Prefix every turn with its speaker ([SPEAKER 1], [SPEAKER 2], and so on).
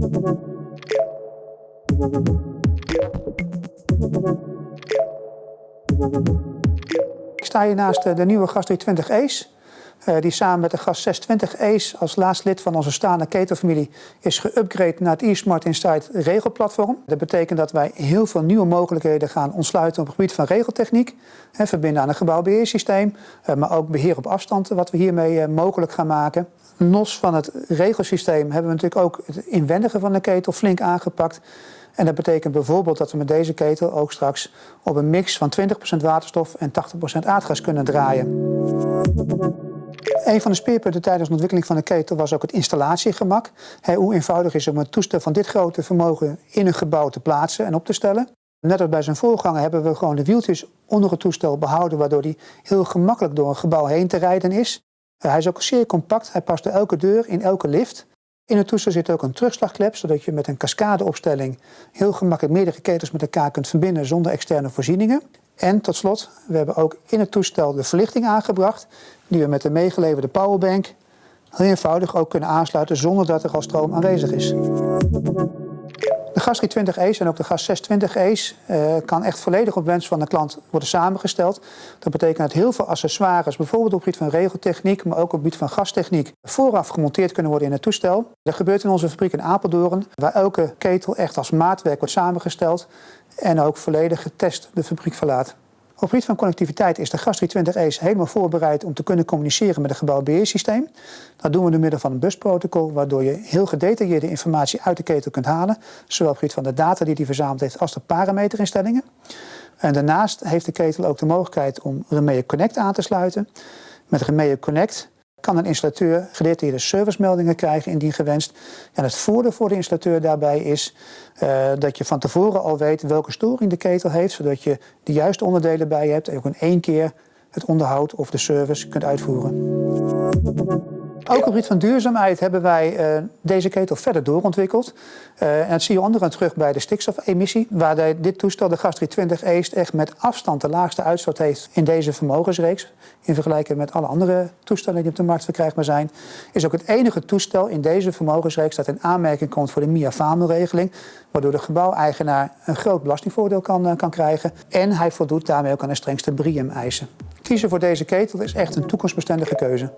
[SPEAKER 1] Ik sta hier naast de nieuwe gas 320 Ace. Uh, die samen met de gas 620 Ace als laatste lid van onze staande ketelfamilie is geüpgrade naar het eSmart Insight regelplatform. Dat betekent dat wij heel veel nieuwe mogelijkheden gaan ontsluiten op het gebied van regeltechniek. Hè, verbinden aan een gebouwbeheersysteem, uh, maar ook beheer op afstand wat we hiermee uh, mogelijk gaan maken. Los van het regelsysteem hebben we natuurlijk ook het inwendige van de ketel flink aangepakt. En dat betekent bijvoorbeeld dat we met deze ketel ook straks op een mix van 20% waterstof en 80% aardgas kunnen draaien. Een van de speerpunten tijdens de ontwikkeling van de ketel was ook het installatiegemak. hoe eenvoudig is het om een toestel van dit grote vermogen in een gebouw te plaatsen en op te stellen. Net als bij zijn voorganger hebben we gewoon de wieltjes onder het toestel behouden, waardoor hij heel gemakkelijk door een gebouw heen te rijden is. Hij is ook zeer compact, hij past door elke deur in elke lift. In het toestel zit ook een terugslagklep, zodat je met een cascadeopstelling heel gemakkelijk meerdere ketels met elkaar kunt verbinden zonder externe voorzieningen. En tot slot, we hebben ook in het toestel de verlichting aangebracht, die we met de meegeleverde powerbank heel eenvoudig ook kunnen aansluiten zonder dat er al stroom aanwezig is. De gas 320 Ace en ook de gas 620 Ace uh, kan echt volledig op wens van de klant worden samengesteld. Dat betekent dat heel veel accessoires, bijvoorbeeld op het gebied van regeltechniek, maar ook op het gebied van gastechniek, vooraf gemonteerd kunnen worden in het toestel. Dat gebeurt in onze fabriek in Apeldoorn, waar elke ketel echt als maatwerk wordt samengesteld en ook volledig getest de fabriek verlaat. Op het gebied van connectiviteit is de GAS 320 Ace helemaal voorbereid om te kunnen communiceren met het gebouwbeheersysteem. Dat doen we door middel van een busprotocol, waardoor je heel gedetailleerde informatie uit de ketel kunt halen. Zowel op het gebied van de data die hij verzameld heeft als de parameterinstellingen. En daarnaast heeft de ketel ook de mogelijkheid om Remea Connect aan te sluiten. Met Remea Connect kan een installateur gedetailleerde servicemeldingen krijgen indien gewenst. En het voordeel voor de installateur daarbij is uh, dat je van tevoren al weet welke storing de ketel heeft, zodat je de juiste onderdelen bij hebt en ook in één keer het onderhoud of de service kunt uitvoeren. Ook op het gebied van duurzaamheid hebben wij uh, deze ketel verder doorontwikkeld. Uh, en dat zie je onderaan terug bij de stikstofemissie, waar dit toestel, de Gas 320 East, echt met afstand de laagste uitstoot heeft in deze vermogensreeks. In vergelijking met alle andere toestellen die op de markt verkrijgbaar zijn. Is ook het enige toestel in deze vermogensreeks dat in aanmerking komt voor de MIA-FAMO-regeling. Waardoor de gebouweigenaar een groot belastingvoordeel kan, uh, kan krijgen. En hij voldoet daarmee ook aan de strengste BRIEM-eisen. Kiezen voor deze ketel is echt een toekomstbestendige keuze.